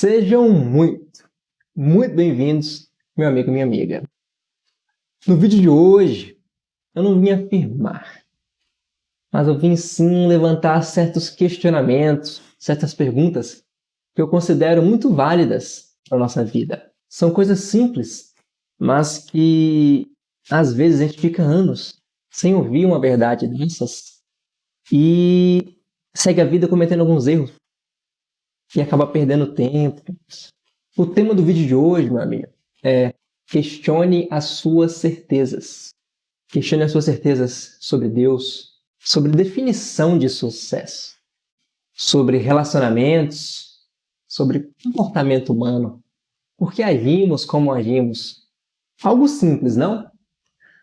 Sejam muito, muito bem-vindos, meu amigo e minha amiga. No vídeo de hoje, eu não vim afirmar, mas eu vim sim levantar certos questionamentos, certas perguntas que eu considero muito válidas para a nossa vida. São coisas simples, mas que às vezes a gente fica anos sem ouvir uma verdade dessas e segue a vida cometendo alguns erros e acaba perdendo tempo. O tema do vídeo de hoje, meu amigo, é questione as suas certezas. Questione as suas certezas sobre Deus, sobre definição de sucesso, sobre relacionamentos, sobre comportamento humano. Por que agimos como agimos? Algo simples, não?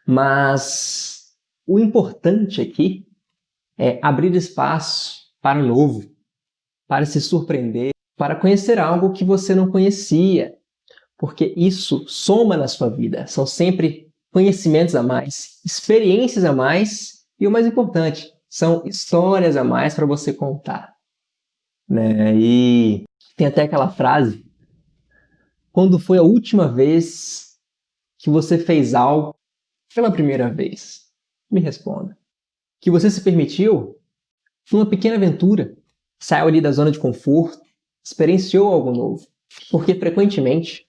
Mas o importante aqui é abrir espaço para o novo, para se surpreender, para conhecer algo que você não conhecia, porque isso soma na sua vida. São sempre conhecimentos a mais, experiências a mais e o mais importante, são histórias a mais para você contar. Né? E tem até aquela frase: quando foi a última vez que você fez algo pela primeira vez? Me responda. Que você se permitiu numa pequena aventura, saiu ali da zona de conforto, experienciou algo novo. Porque frequentemente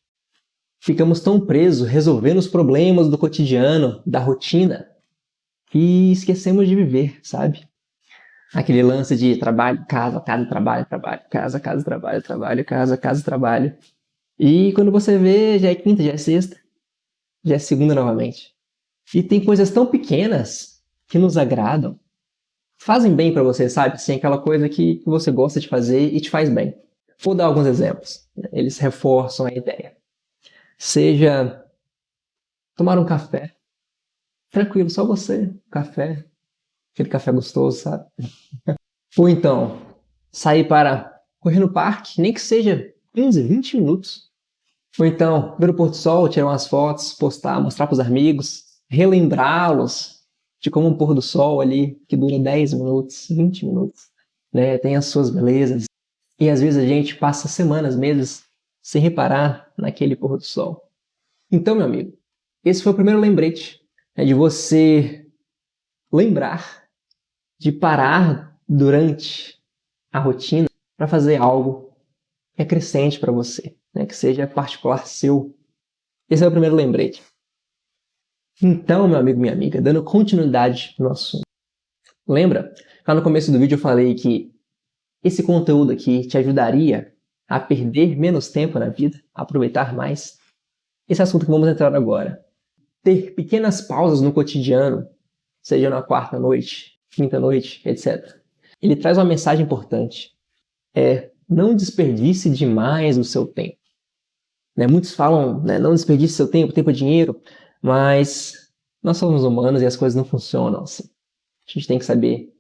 ficamos tão presos resolvendo os problemas do cotidiano, da rotina, que esquecemos de viver, sabe? Aquele lance de trabalho, casa, casa, trabalho, trabalho, casa, casa, trabalho, trabalho, casa, casa, trabalho. E quando você vê, já é quinta, já é sexta, já é segunda novamente. E tem coisas tão pequenas que nos agradam, fazem bem para você, sabe? Assim, aquela coisa que você gosta de fazer e te faz bem. Vou dar alguns exemplos. Eles reforçam a ideia. Seja tomar um café. Tranquilo, só você, café. Aquele café gostoso, sabe? Ou então, sair para correr no parque, nem que seja 15, 20 minutos. Ou então, ver o pôr do sol, tirar umas fotos, postar, mostrar para os amigos, relembrá-los de como um pôr do sol ali que dura 10 minutos, 20 minutos, né? Tem as suas belezas. E às vezes a gente passa semanas, meses sem reparar naquele pôr do sol. Então, meu amigo, esse foi o primeiro lembrete né, de você lembrar de parar durante a rotina para fazer algo que é crescente para você, né, que seja particular seu. Esse é o primeiro lembrete. Então, meu amigo, minha amiga, dando continuidade no assunto. Lembra? Lá no começo do vídeo eu falei que esse conteúdo aqui te ajudaria a perder menos tempo na vida, a aproveitar mais. Esse assunto que vamos entrar agora. Ter pequenas pausas no cotidiano, seja na quarta noite, quinta noite, etc. Ele traz uma mensagem importante. É não desperdice demais o seu tempo. Né? Muitos falam, né, não desperdice seu tempo, tempo é dinheiro. Mas nós somos humanos e as coisas não funcionam assim. A gente tem que saber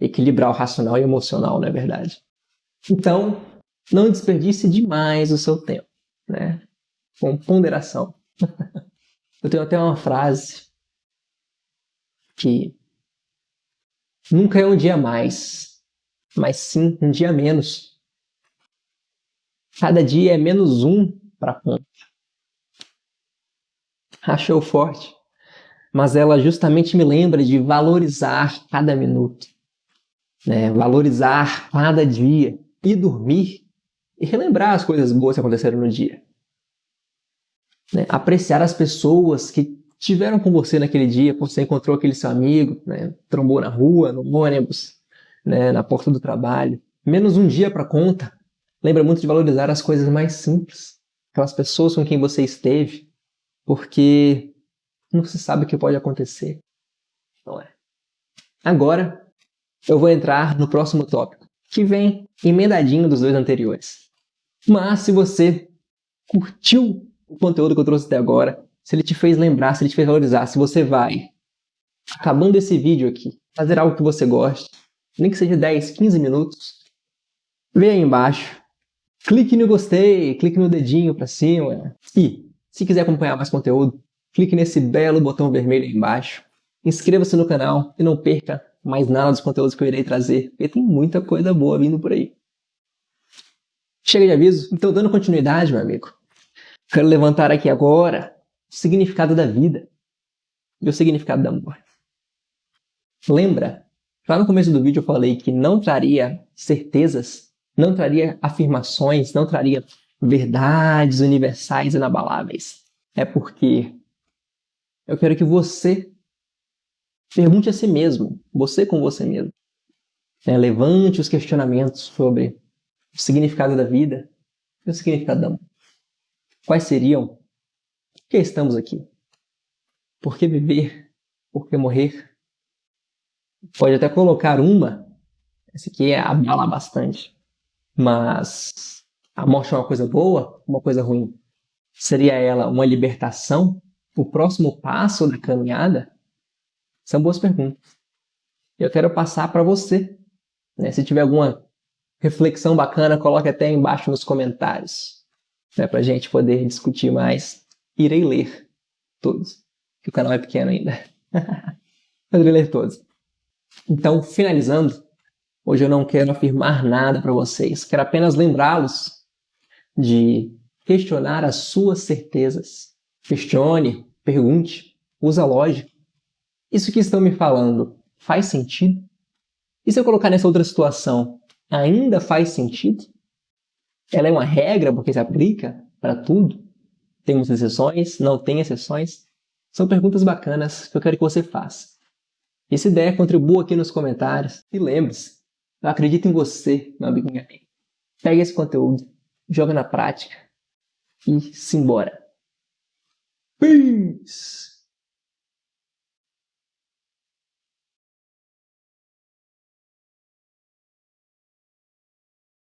equilibrar o racional e o emocional, não é verdade? Então, não desperdice demais o seu tempo, né? Com ponderação. Eu tenho até uma frase que nunca é um dia mais, mas sim um dia menos. Cada dia é menos um para a conta achou forte. Mas ela justamente me lembra de valorizar cada minuto, né? valorizar cada dia, e dormir e relembrar as coisas boas que aconteceram no dia. Né? Apreciar as pessoas que tiveram com você naquele dia, quando você encontrou aquele seu amigo, né? trombou na rua, no ônibus, né? na porta do trabalho. Menos um dia para conta. Lembra muito de valorizar as coisas mais simples. Aquelas pessoas com quem você esteve, porque não se sabe o que pode acontecer. Não é? Agora, eu vou entrar no próximo tópico, que vem emendadinho dos dois anteriores. Mas se você curtiu o conteúdo que eu trouxe até agora, se ele te fez lembrar, se ele te fez valorizar, se você vai, acabando esse vídeo aqui, fazer algo que você goste, nem que seja 10, 15 minutos, vem aí embaixo, clique no gostei, clique no dedinho para cima e se quiser acompanhar mais conteúdo, clique nesse belo botão vermelho aí embaixo. Inscreva-se no canal e não perca mais nada dos conteúdos que eu irei trazer, porque tem muita coisa boa vindo por aí. Chega de aviso. Então, dando continuidade, meu amigo, quero levantar aqui agora o significado da vida e o significado do amor. Lembra? Lá no começo do vídeo eu falei que não traria certezas, não traria afirmações, não traria verdades universais inabaláveis. É porque eu quero que você pergunte a si mesmo, você com você mesmo. Né? Levante os questionamentos sobre o significado da vida e o significado da amor. Quais seriam? Por que estamos aqui? Por que viver? Por que morrer? Pode até colocar uma, essa aqui é abala bastante, mas a morte é uma coisa boa, uma coisa ruim? Seria ela uma libertação? O próximo passo da caminhada? São boas perguntas. Eu quero passar para você. Né? Se tiver alguma reflexão bacana, coloque até embaixo nos comentários. Né? Para a gente poder discutir mais. Irei ler todos, que o canal é pequeno ainda. Irei ler todos. Então, finalizando, hoje eu não quero afirmar nada para vocês. Quero apenas lembrá-los de questionar as suas certezas. Questione, pergunte, usa lógica. Isso que estão me falando faz sentido? E se eu colocar nessa outra situação, ainda faz sentido? Ela é uma regra porque se aplica para tudo? Tem muitas exceções? Não tem exceções? São perguntas bacanas que eu quero que você faça. E se der, contribua aqui nos comentários. E lembre-se, eu acredito em você, meu amiga. Pega esse conteúdo, joga na prática e simbora. Peace!